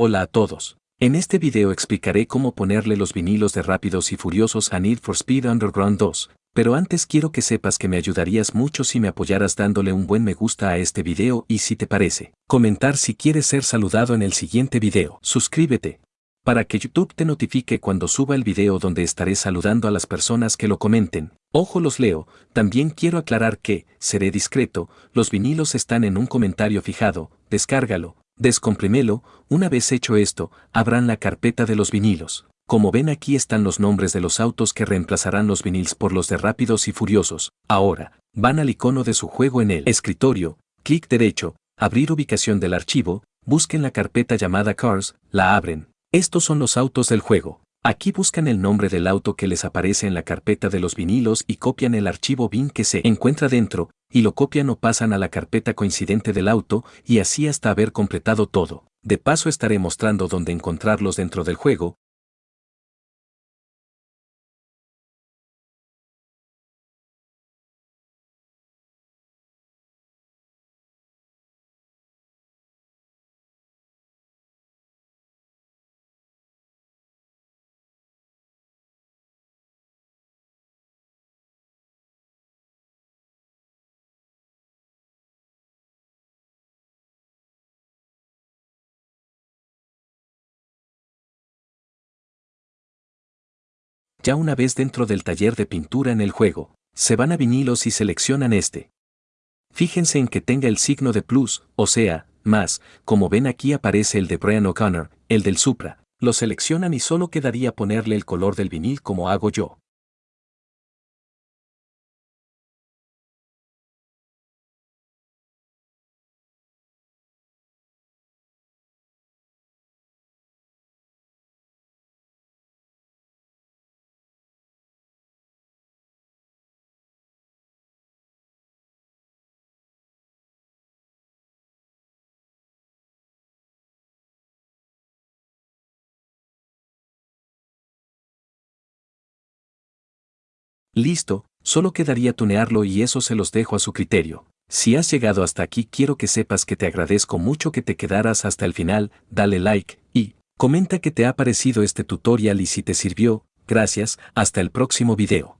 Hola a todos. En este video explicaré cómo ponerle los vinilos de Rápidos y Furiosos a Need for Speed Underground 2, pero antes quiero que sepas que me ayudarías mucho si me apoyaras dándole un buen me gusta a este video y si te parece, comentar si quieres ser saludado en el siguiente video. Suscríbete, para que YouTube te notifique cuando suba el video donde estaré saludando a las personas que lo comenten. Ojo los leo, también quiero aclarar que, seré discreto, los vinilos están en un comentario fijado, descárgalo, descomprimelo, una vez hecho esto, abran la carpeta de los vinilos. Como ven aquí están los nombres de los autos que reemplazarán los vinils por los de Rápidos y Furiosos. Ahora, van al icono de su juego en el escritorio, clic derecho, abrir ubicación del archivo, busquen la carpeta llamada Cars, la abren, estos son los autos del juego. Aquí buscan el nombre del auto que les aparece en la carpeta de los vinilos y copian el archivo bin que se encuentra dentro, y lo copian o pasan a la carpeta coincidente del auto, y así hasta haber completado todo. De paso estaré mostrando dónde encontrarlos dentro del juego, Ya una vez dentro del taller de pintura en el juego, se van a vinilos y seleccionan este. Fíjense en que tenga el signo de plus, o sea, más, como ven aquí aparece el de Brian O'Connor, el del Supra. Lo seleccionan y solo quedaría ponerle el color del vinil como hago yo. Listo, solo quedaría tunearlo y eso se los dejo a su criterio. Si has llegado hasta aquí quiero que sepas que te agradezco mucho que te quedaras hasta el final, dale like y comenta que te ha parecido este tutorial y si te sirvió, gracias, hasta el próximo video.